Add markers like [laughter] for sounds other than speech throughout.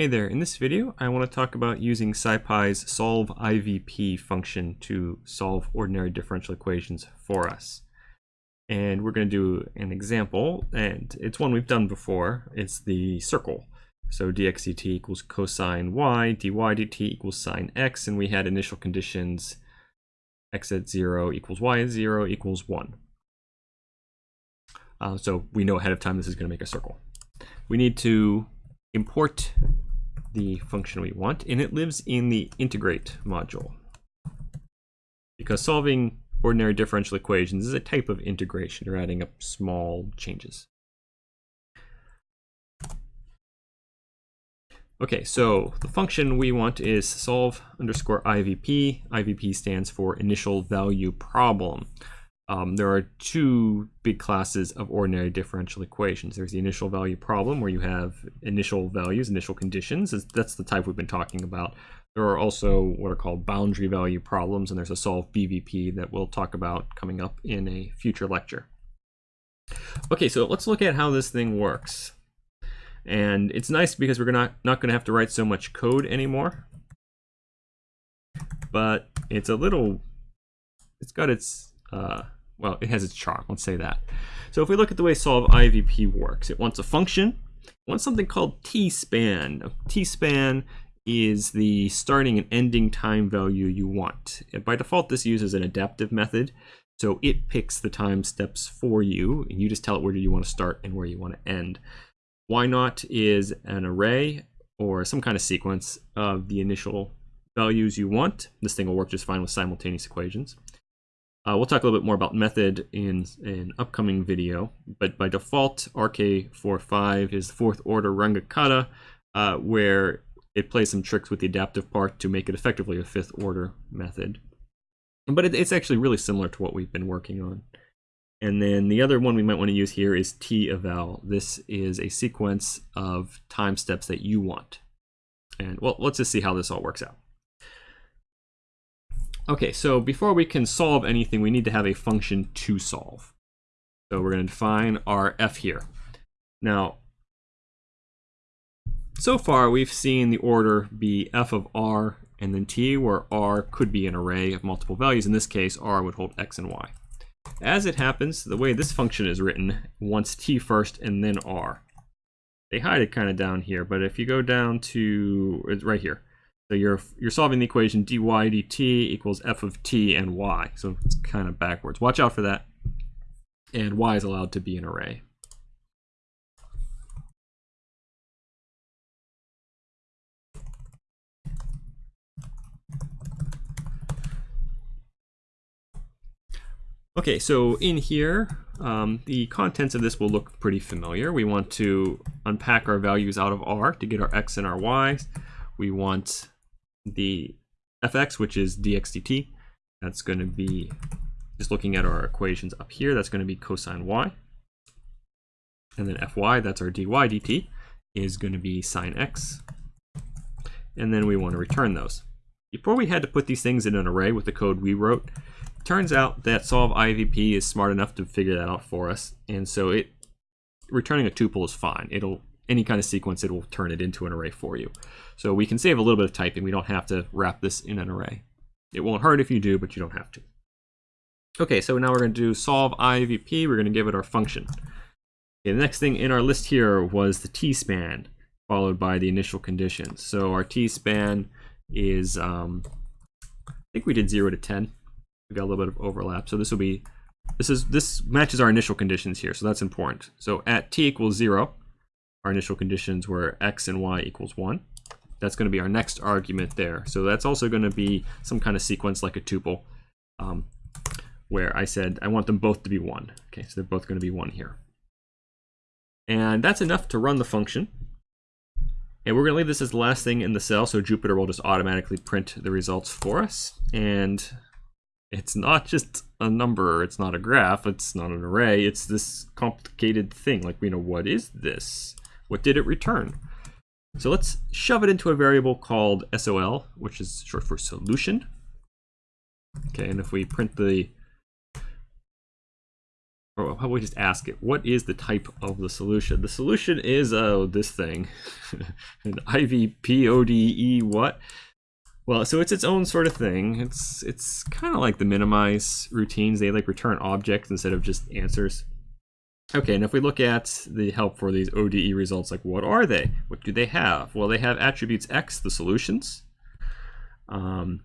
Hey there, in this video I want to talk about using SciPy's solve IVP function to solve ordinary differential equations for us. And we're going to do an example, and it's one we've done before. It's the circle. So dx dt equals cosine y, dy dt equals sine x, and we had initial conditions x at 0 equals y at 0 equals 1. Uh, so we know ahead of time this is going to make a circle. We need to import the function we want, and it lives in the integrate module. Because solving ordinary differential equations is a type of integration. You're adding up small changes. Okay, so the function we want is solve underscore IVP. IVP stands for initial value problem. Um, there are two big classes of ordinary differential equations. There's the initial value problem where you have initial values, initial conditions. That's the type we've been talking about. There are also what are called boundary value problems, and there's a solve BVP that we'll talk about coming up in a future lecture. Okay, so let's look at how this thing works. And it's nice because we're not, not going to have to write so much code anymore. But it's a little, it's got its uh, well, it has its charm, let's say that. So if we look at the way solve IVP works, it wants a function, it wants something called t-span. T-span is the starting and ending time value you want. And By default, this uses an adaptive method. So it picks the time steps for you, and you just tell it where you want to start and where you want to end. y0 is an array or some kind of sequence of the initial values you want. This thing will work just fine with simultaneous equations. Uh, we'll talk a little bit more about method in an upcoming video, but by default, RK45 is fourth order Runge Kutta, uh, where it plays some tricks with the adaptive part to make it effectively a fifth order method. But it, it's actually really similar to what we've been working on. And then the other one we might want to use here is t-eval. This is a sequence of time steps that you want. And well, let's just see how this all works out. Okay, so before we can solve anything, we need to have a function to solve. So we're going to define our f here. Now, so far we've seen the order be f of r and then t, where r could be an array of multiple values. In this case, r would hold x and y. As it happens, the way this function is written wants t first and then r. They hide it kind of down here, but if you go down to, it's right here, so you're you're solving the equation dy dt equals f of t and y. So it's kind of backwards. Watch out for that. And y is allowed to be an array. Okay, so in here, um, the contents of this will look pretty familiar. We want to unpack our values out of R to get our X and our Y. We want the fx, which is dx dt. That's going to be, just looking at our equations up here, that's going to be cosine y. And then fy, that's our dy dt, is going to be sine x. And then we want to return those. Before we had to put these things in an array with the code we wrote, turns out that solve IVP is smart enough to figure that out for us. And so it returning a tuple is fine. It'll any kind of sequence, it will turn it into an array for you. So we can save a little bit of typing. We don't have to wrap this in an array. It won't hurt if you do, but you don't have to. Okay, so now we're going to do solve IVP. We're going to give it our function. Okay, the next thing in our list here was the t-span, followed by the initial conditions. So our t-span is, um, I think we did 0 to 10. We got a little bit of overlap. So this will be, this is this matches our initial conditions here, so that's important. So at t equals 0, our initial conditions were x and y equals 1. That's going to be our next argument there. So that's also going to be some kind of sequence like a tuple um, where I said I want them both to be 1. Okay, so they're both going to be 1 here. And that's enough to run the function. And we're going to leave this as the last thing in the cell, so Jupyter will just automatically print the results for us. And it's not just a number, it's not a graph, it's not an array, it's this complicated thing. Like, you know, what is this? What did it return? So let's shove it into a variable called SOL, which is short for solution. Okay, and if we print the, oh, or how about we just ask it, what is the type of the solution? The solution is, oh, this thing, [laughs] an IVPODE what? Well, so it's its own sort of thing. It's it's kind of like the minimize routines. They like return objects instead of just answers. Okay, and if we look at the help for these ODE results, like what are they? What do they have? Well, they have attributes X, the solutions. Um,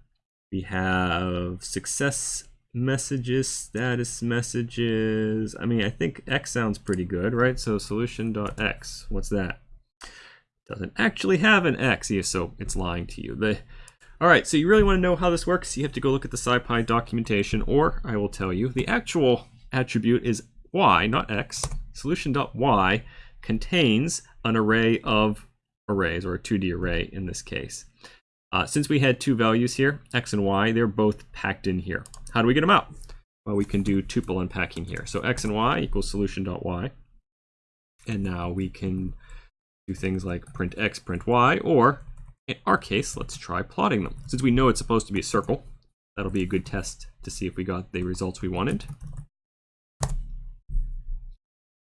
we have success messages, status messages. I mean, I think X sounds pretty good, right? So solution.x, what's that? Doesn't actually have an X, so it's lying to you. The all right, so you really want to know how this works, you have to go look at the SciPy documentation, or I will tell you, the actual attribute is y, not x. Solution.y contains an array of arrays, or a 2D array in this case. Uh, since we had two values here, x and y, they're both packed in here. How do we get them out? Well, we can do tuple unpacking here. So x and y equals solution.y. And now we can do things like print x, print y, or in our case, let's try plotting them. Since we know it's supposed to be a circle, that'll be a good test to see if we got the results we wanted.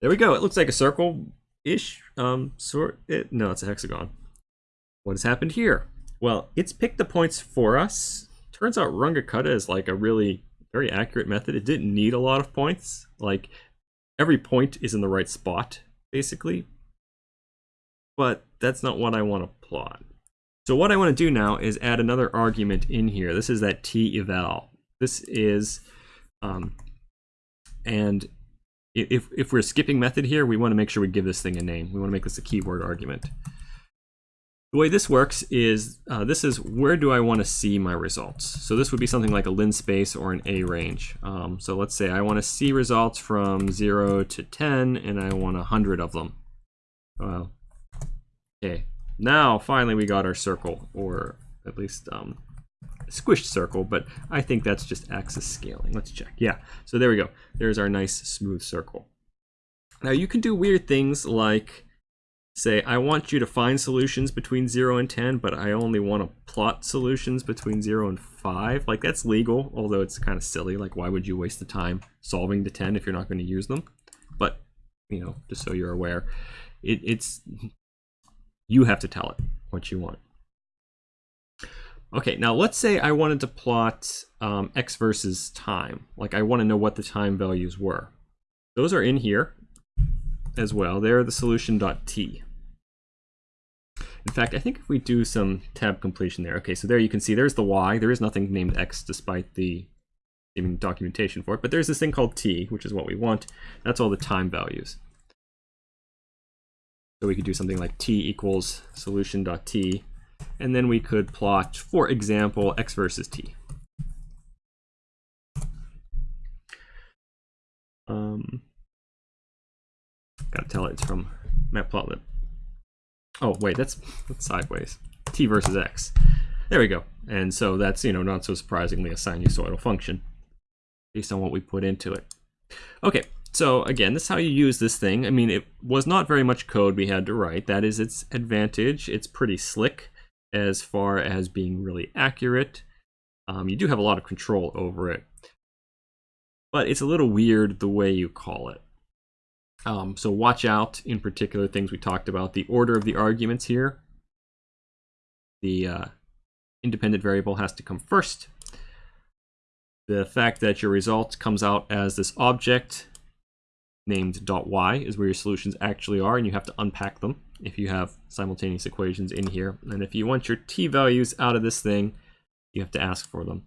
There we go. It looks like a circle-ish um, sort. It, no, it's a hexagon. What has happened here? Well, it's picked the points for us. Turns out Runge-Kutta is like a really very accurate method. It didn't need a lot of points. Like every point is in the right spot, basically. But that's not what I want to plot. So what I want to do now is add another argument in here. This is that t eval. This is, um, and if, if we're skipping method here, we want to make sure we give this thing a name. We want to make this a keyword argument. The way this works is, uh, this is where do I want to see my results? So this would be something like a linspace or an arange. Um, so let's say I want to see results from 0 to 10, and I want 100 of them. Well, okay, now, finally, we got our circle, or at least um, squished circle, but I think that's just axis scaling. Let's check. Yeah, so there we go. There's our nice smooth circle. Now, you can do weird things like say, I want you to find solutions between 0 and 10, but I only want to plot solutions between 0 and 5. Like, that's legal, although it's kind of silly. Like, why would you waste the time solving the 10 if you're not going to use them? But, you know, just so you're aware, it, it's you have to tell it what you want. Okay, now let's say I wanted to plot um, x versus time. Like I want to know what the time values were. Those are in here as well. They're the solution.t. In fact, I think if we do some tab completion there. Okay, so there you can see there's the y. There is nothing named x despite the documentation for it. But there's this thing called t, which is what we want. That's all the time values. So we could do something like t equals solution.t, and then we could plot, for example, x versus t. Um, gotta tell it it's from matplotlib. Oh, wait, that's, that's sideways. t versus x. There we go. And so that's, you know, not so surprisingly a sinusoidal function based on what we put into it. Okay, so again, this is how you use this thing. I mean, it was not very much code we had to write. That is its advantage. It's pretty slick as far as being really accurate. Um, you do have a lot of control over it. But it's a little weird the way you call it. Um, so watch out, in particular, things we talked about. The order of the arguments here. The uh, independent variable has to come first. The fact that your result comes out as this object named dot .y is where your solutions actually are, and you have to unpack them if you have simultaneous equations in here. And if you want your t values out of this thing, you have to ask for them.